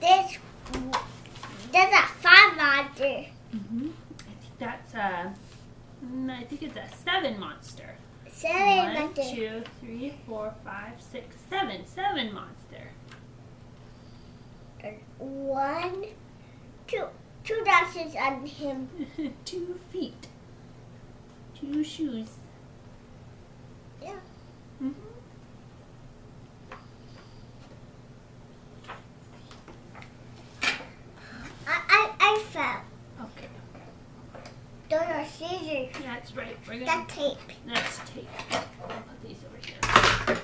This, there's a five monster. Mm-hmm. I think that's a. mm, think it's a seven monster. Seven One, monster. two, three, four, five, six, seven. Seven monster. One, two, two dashes on him. Two feet. Two shoes. Yeah. hmm I, I, I fell. Okay. Those are scissors. That's right. We're gonna. That tape. That's tape. I'll put these over here.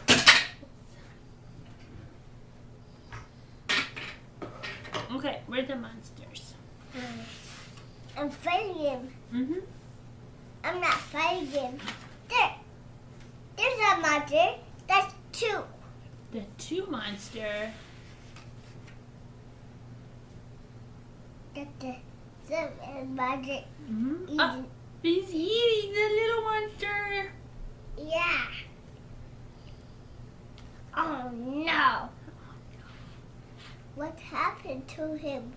Okay, we're the monsters. I'm fighting him. Mm-hmm. I'm not fighting him. There. There's a monster. That's two. The two monster. That's the seven monster. Mm-hmm. Oh, he's eating the little monster. Yeah. Oh no. What happened to him?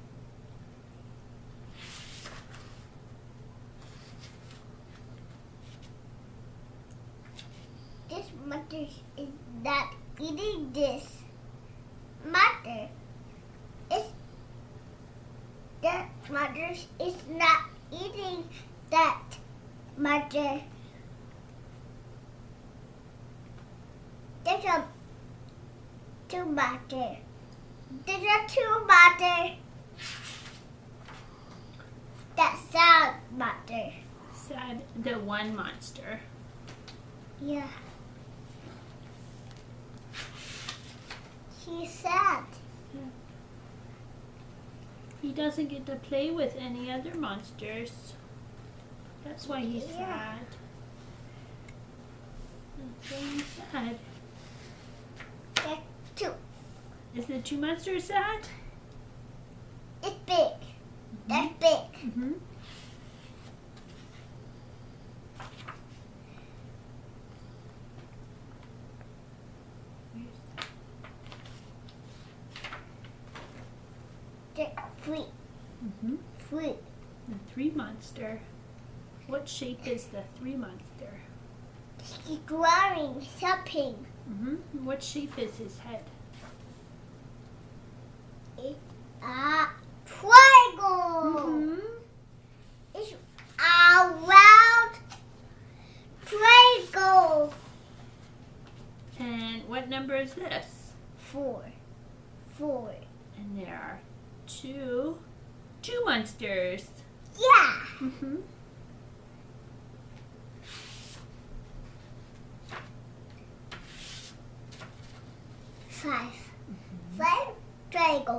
This mother is not eating this. Mother is that mother is not eating that mother. There's a two mother. There's a two mother. That sound mother. Said the one monster. Yeah. He's sad. He doesn't get to play with any other monsters. That's why he's Yeah. sad. That's he's sad. That's two. Is the two monsters sad? It's big. That's big. Mm-hmm. That's three. Mm-hmm. Three. The three monster. What shape is the three monster? He's drawing something. Mm-hmm. What shape is his head? It's a triangle. Mm-hmm. It's a round triangle. And what number is this? Four. Four. And there are two, two monsters. Yeah. Mm-hmm. Five. Five triangle.